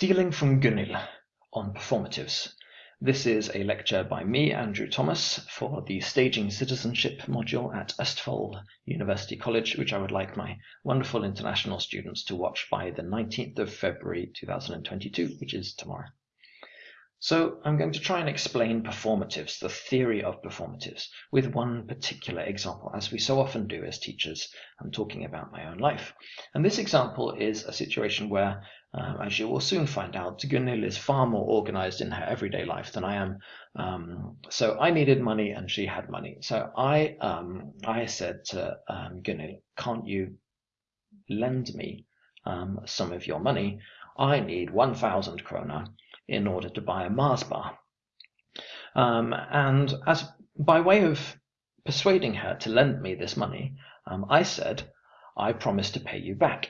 Stealing from Gunhild on Performatives. This is a lecture by me, Andrew Thomas, for the Staging Citizenship module at Østfold University College, which I would like my wonderful international students to watch by the 19th of February 2022, which is tomorrow. So I'm going to try and explain performatives, the theory of performatives, with one particular example, as we so often do as teachers. I'm talking about my own life. And this example is a situation where um, as you will soon find out, Gunhild is far more organized in her everyday life than I am. Um, so I needed money and she had money. So I um, I said to um, Gunhild, can't you lend me um, some of your money? I need 1,000 krona in order to buy a Mars bar. Um, and as by way of persuading her to lend me this money, um, I said, I promise to pay you back.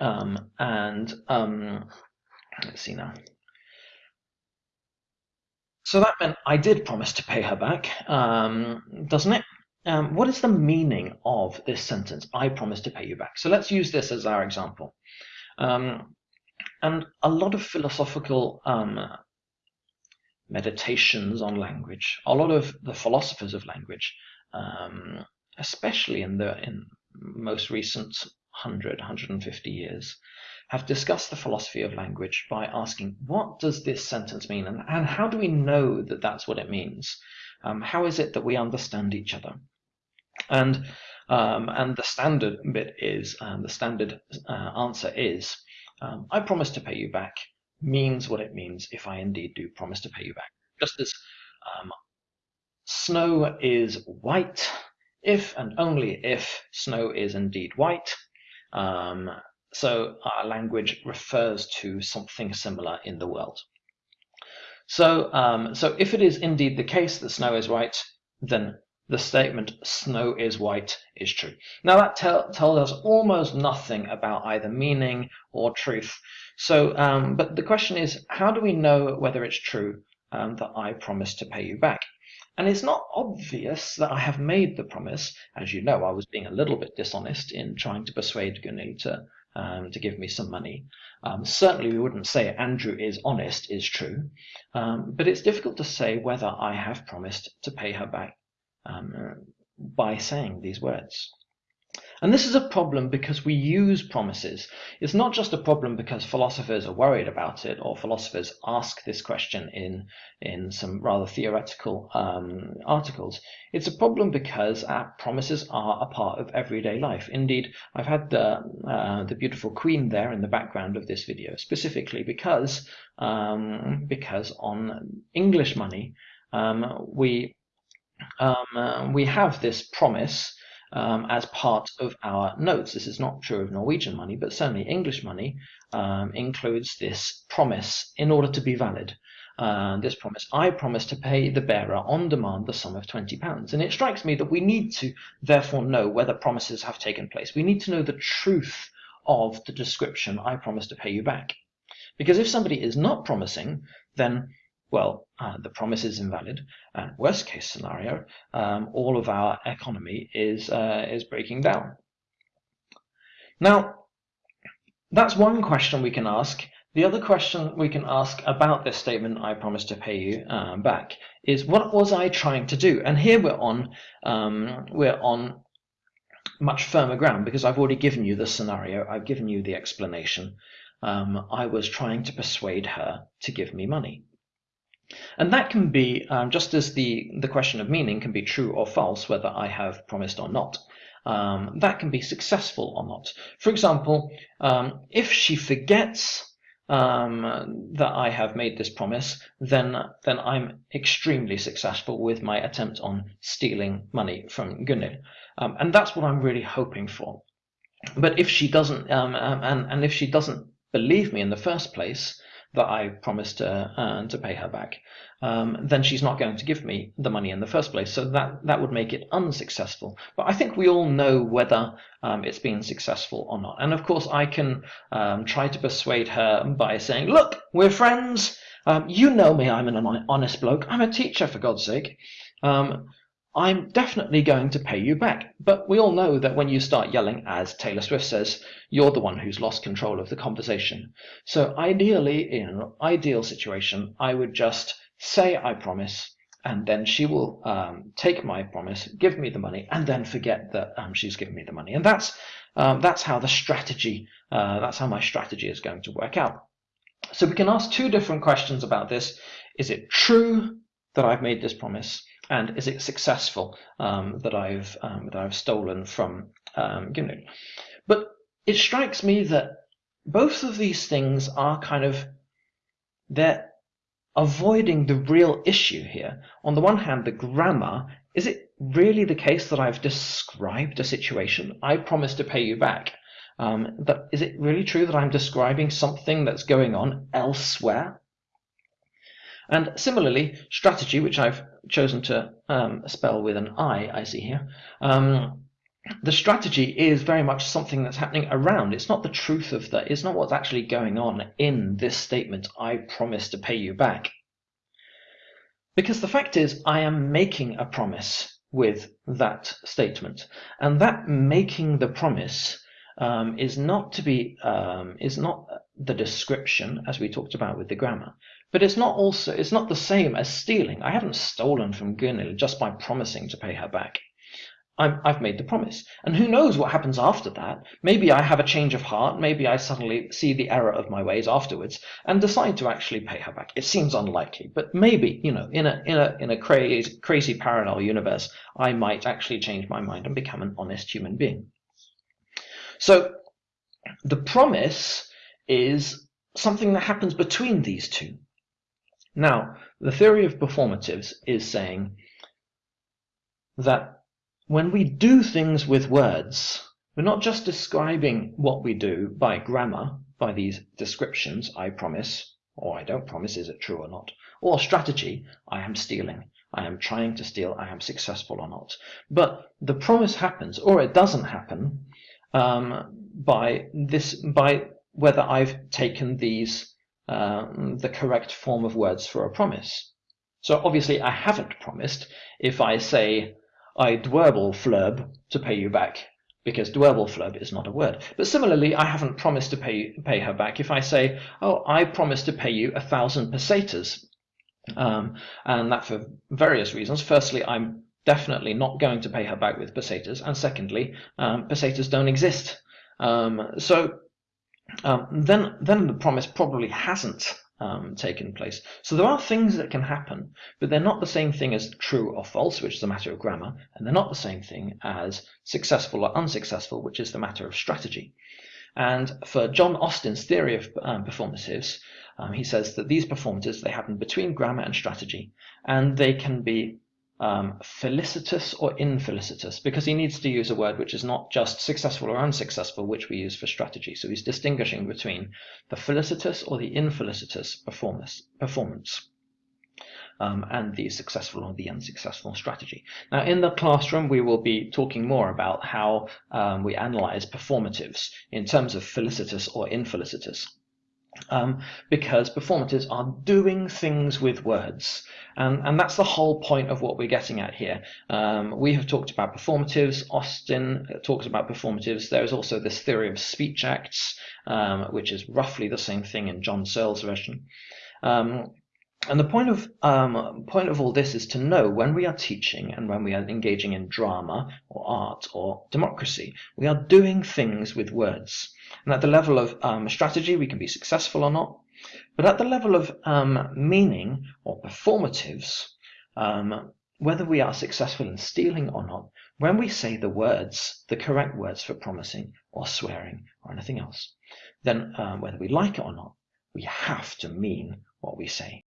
Um, and um, let's see now. So that meant I did promise to pay her back, um, doesn't it? Um, what is the meaning of this sentence? I promise to pay you back. So let's use this as our example. Um, and a lot of philosophical um, meditations on language, a lot of the philosophers of language, um, especially in the in most recent 100, 150 years, have discussed the philosophy of language by asking, what does this sentence mean? And, and how do we know that that's what it means? Um, how is it that we understand each other? And um, and the standard bit is, um, the standard uh, answer is, um, I promise to pay you back means what it means if I indeed do promise to pay you back. Just as um, snow is white if and only if snow is indeed white, um, so our language refers to something similar in the world. So, um, so if it is indeed the case that snow is white, then the statement snow is white is true. Now that tell, tells us almost nothing about either meaning or truth. So, um, but the question is, how do we know whether it's true um, that I promise to pay you back? And it's not obvious that I have made the promise. As you know, I was being a little bit dishonest in trying to persuade Gunhild to, um, to give me some money. Um, certainly, we wouldn't say Andrew is honest is true, um, but it's difficult to say whether I have promised to pay her back um, by saying these words. And this is a problem because we use promises. It's not just a problem because philosophers are worried about it or philosophers ask this question in, in some rather theoretical um, articles. It's a problem because our promises are a part of everyday life. Indeed, I've had the, uh, the beautiful queen there in the background of this video specifically because, um, because on English money, um, we, um, uh, we have this promise um, as part of our notes. This is not true of Norwegian money, but certainly English money um, includes this promise in order to be valid. Uh, this promise, I promise to pay the bearer on demand the sum of £20. And it strikes me that we need to therefore know whether promises have taken place. We need to know the truth of the description, I promise to pay you back. Because if somebody is not promising, then well, uh, the promise is invalid. And worst case scenario, um, all of our economy is uh, is breaking down. Now, that's one question we can ask. The other question we can ask about this statement, I promise to pay you um, back, is what was I trying to do? And here we're on um, we're on much firmer ground because I've already given you the scenario. I've given you the explanation. Um, I was trying to persuade her to give me money. And that can be, um, just as the, the question of meaning can be true or false, whether I have promised or not, um, that can be successful or not. For example, um, if she forgets um, that I have made this promise, then then I'm extremely successful with my attempt on stealing money from Gunhild. Um, and that's what I'm really hoping for. But if she doesn't, um, and, and if she doesn't believe me in the first place, that I promised uh, uh, to pay her back, um, then she's not going to give me the money in the first place. So that, that would make it unsuccessful. But I think we all know whether um, it's been successful or not. And of course, I can um, try to persuade her by saying, look, we're friends. Um, you know me, I'm an honest bloke. I'm a teacher, for God's sake. Um, I'm definitely going to pay you back. But we all know that when you start yelling, as Taylor Swift says, you're the one who's lost control of the conversation. So ideally, in an ideal situation, I would just say I promise, and then she will um, take my promise, give me the money, and then forget that um, she's given me the money. And that's um, that's how the strategy, uh, that's how my strategy is going to work out. So we can ask two different questions about this. Is it true that I've made this promise? And is it successful um, that I've um, that I've stolen from um, Gunhild? But it strikes me that both of these things are kind of they're avoiding the real issue here. On the one hand, the grammar, is it really the case that I've described a situation? I promise to pay you back. Um, but is it really true that I'm describing something that's going on elsewhere? And similarly, strategy, which I've chosen to um, spell with an I, I see here, um, the strategy is very much something that's happening around. It's not the truth of that. It's not what's actually going on in this statement, I promise to pay you back. Because the fact is, I am making a promise with that statement. And that making the promise um, is not to be, um, is not the description as we talked about with the grammar, but it's not also, it's not the same as stealing. I haven't stolen from Gunhild just by promising to pay her back. i have made the promise. And who knows what happens after that? Maybe I have a change of heart. Maybe I suddenly see the error of my ways afterwards and decide to actually pay her back. It seems unlikely, but maybe, you know, in a, in a, in a crazy, crazy parallel universe, I might actually change my mind and become an honest human being. So the promise is something that happens between these two. Now, the theory of performatives is saying that when we do things with words, we're not just describing what we do by grammar, by these descriptions, I promise, or I don't promise, is it true or not, or strategy, I am stealing, I am trying to steal, I am successful or not. But the promise happens, or it doesn't happen, um, by this by whether I've taken these um, the correct form of words for a promise. So obviously I haven't promised if I say I dwerbelflurb to pay you back because dwerbelflurb is not a word. But similarly, I haven't promised to pay pay her back if I say, oh, I promise to pay you a thousand pesetas. Um, and that for various reasons. Firstly, I'm definitely not going to pay her back with pesetas. And secondly, um, pesetas don't exist. Um, so um, then, then the promise probably hasn't um, taken place. So there are things that can happen, but they're not the same thing as true or false, which is a matter of grammar, and they're not the same thing as successful or unsuccessful, which is the matter of strategy. And for John Austin's theory of um, performatives, um, he says that these performatives, they happen between grammar and strategy, and they can be um, felicitous or infelicitous, because he needs to use a word which is not just successful or unsuccessful, which we use for strategy. So he's distinguishing between the felicitous or the infelicitous performance, performance um, and the successful or the unsuccessful strategy. Now, in the classroom, we will be talking more about how um, we analyze performatives in terms of felicitous or infelicitous um, because performatives are doing things with words. And, and that's the whole point of what we're getting at here. Um, we have talked about performatives. Austin talks about performatives. There is also this theory of speech acts, um, which is roughly the same thing in John Searle's version. Um, and the point of um, point of all this is to know when we are teaching and when we are engaging in drama or art or democracy, we are doing things with words. And at the level of um, strategy, we can be successful or not. But at the level of um, meaning or performatives, um, whether we are successful in stealing or not, when we say the words, the correct words for promising or swearing or anything else, then um, whether we like it or not, we have to mean what we say.